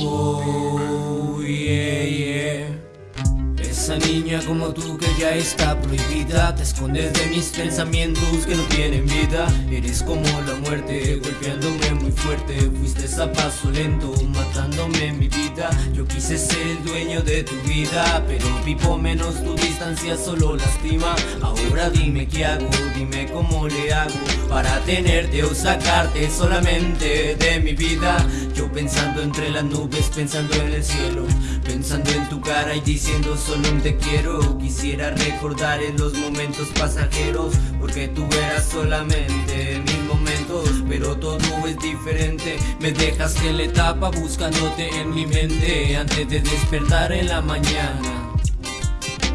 Whoa. Niña como tú que ya está prohibida. Te escondes de mis pensamientos que no tienen vida. Eres como la muerte, golpeándome muy fuerte. Fuiste a paso lento, matándome mi vida. Yo quise ser el dueño de tu vida Pero vivo menos tu distancia solo lastima. Ahora dime qué hago, dime cómo le hago Para tenerte o sacarte solamente de mi vida. Yo pensando entre las nubes, pensando en el cielo Pensando en tu cara y diciendo solo te quiero. Quisiera recordar en los momentos pasajeros Porque tú eras solamente mis momentos Pero todo es diferente. Me dejas que la etapa buscándote en mi mente Antes de despertar en la mañana.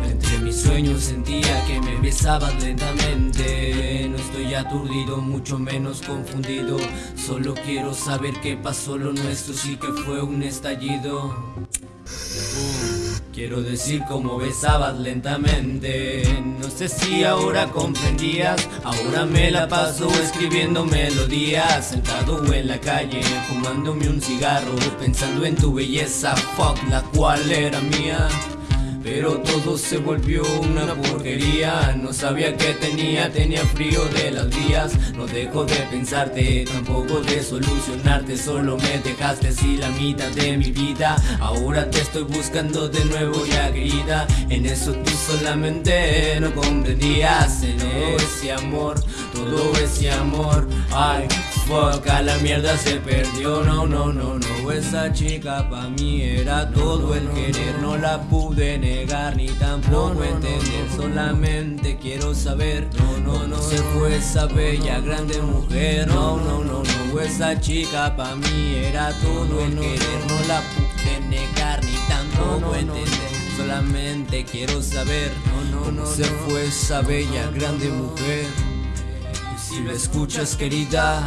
Entre mis sueños sentía que me besabas lentamente. No estoy aturdido, mucho menos confundido. Solo quiero saber qué pasó lo nuestro Sí que fue un estallido Quiero decir cómo besabas lentamente. No sé si ahora comprendías. Ahora me la paso escribiendo melodías. Sentado en la calle fumándome un cigarro. Pensando en tu belleza, fuck, la cual era mía pero todo se volvió una porquería. No sabía que tenía, tenía frío de las días. No dejo de pensarte, tampoco de solucionarte. Solo me dejaste así la mitad de mi vida. Ahora te estoy buscando de nuevo ya querida En eso tú solamente no comprendías. En ese amor, todo ese amor. Ay, fuck, a la mierda se perdió. No, no, no, no, esa chica pa' mí era todo el querer. No la pude negar ni tampoco entender Solamente quiero saber No, no, no se fue esa bella grande mujer No, no, no, no Esa chica pa' mí era todo el querer No la pude negar ni tampoco entender Solamente quiero saber No, no, no se fue esa bella grande mujer Y si lo escuchas querida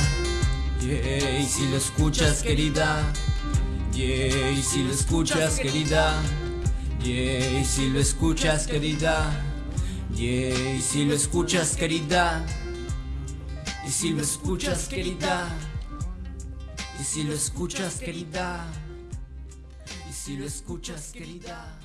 Yeah, y si lo escuchas querida Yeah, y si lo escuchas querida Yeah, y si lo escuchas querida. Yeah, y si lo escuchas querida. Y si lo escuchas querida. Y si lo escuchas querida. Y si lo escuchas querida